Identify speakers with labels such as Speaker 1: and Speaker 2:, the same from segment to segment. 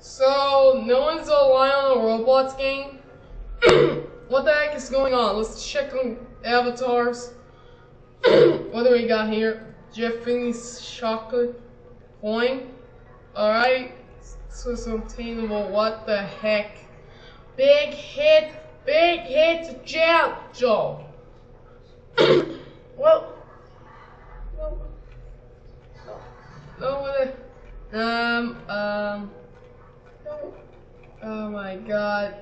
Speaker 1: So, no one's online on the Roblox game? what the heck is going on? Let's check on avatars. what do we got here? Jeffrey's chocolate coin. Alright. So it's obtainable. What the heck? Big hit. Big hit jam Joe. well. No. No. No. Um. Um. Oh my god.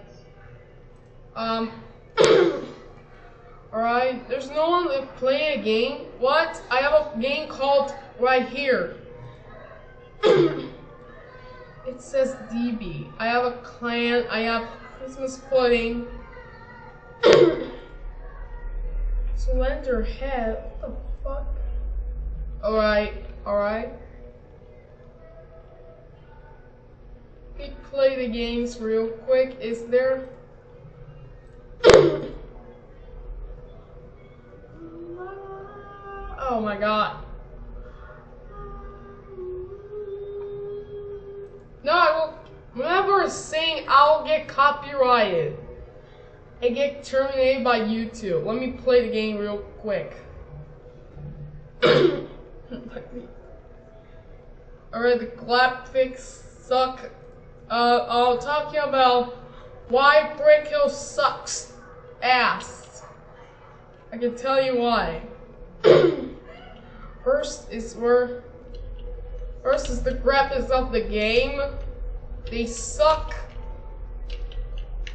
Speaker 1: Um. Alright, there's no one to play a game. What? I have a game called right here. it says DB. I have a clan. I have Christmas pudding. Slender head. What the fuck? Alright, alright. We play the games real quick. Is there? oh my god. No, I will. Whenever I sing, I'll get copyrighted. I get terminated by YouTube. Let me play the game real quick. Alright, the graphics suck. Uh, I'll talk to you about why Brick Hill sucks ass. I can tell you why. First is where. First is the graphics of the game. They suck.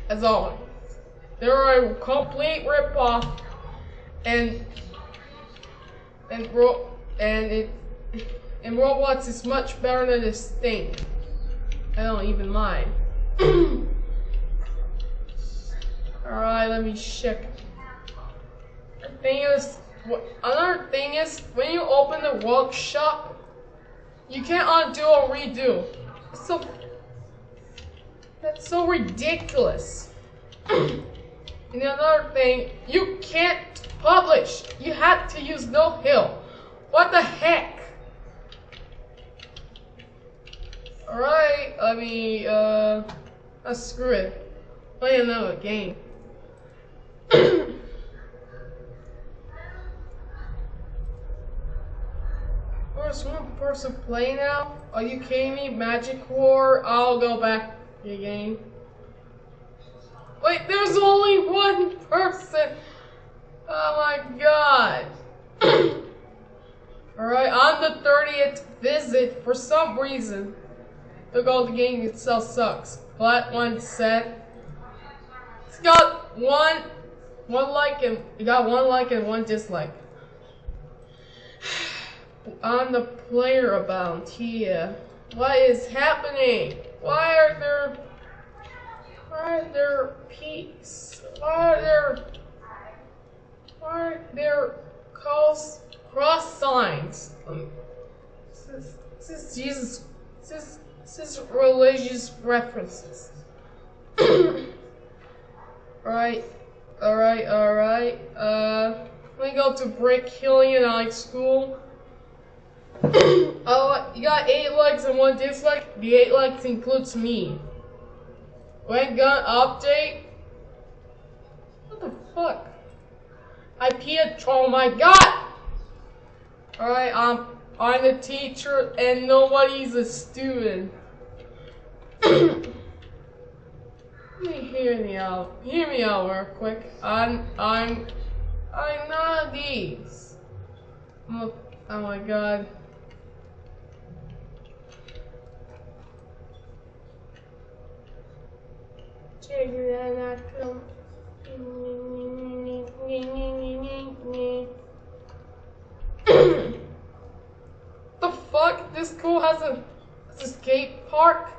Speaker 1: As always. They're a complete ripoff. And. And and it. And Roblox is much better than this thing. I don't even mind. Alright, let me check. The thing is, another thing is, when you open the workshop, you can't undo or redo. It's so. That's so ridiculous. and another thing, you can't publish. You have to use Node-Hill. What the heck? Alright, I mean, uh, uh, screw it. Play another game. There's one person playing now? Are you kidding me? Magic War? I'll go back to the game. Wait, there's only one person! Oh my god. Alright, on the 30th visit, for some reason, the gold game itself sucks. Flat one said. It's got one one like and it got one like and one dislike. On the player about here. What is happening? Why are there why are there peaks? Why are there why are there calls cross signs? Um, is, this is Jesus this is this is religious references. Alright, alright, alright. Uh, let me go to Brick Hill United School. oh, you got eight likes and one dislike. The eight likes includes me. When gun update? What the fuck? I peed. Oh my god! Alright, um, I'm a teacher and nobody's a student. Hear me out. Hear me out real quick. I'm I'm I'm none of these. I'm oh my god. Check that out. the fuck? This school has a skate park?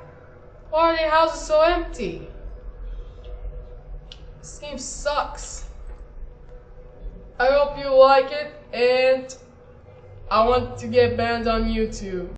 Speaker 1: Why are the houses so empty? This game sucks. I hope you like it, and I want to get banned on YouTube.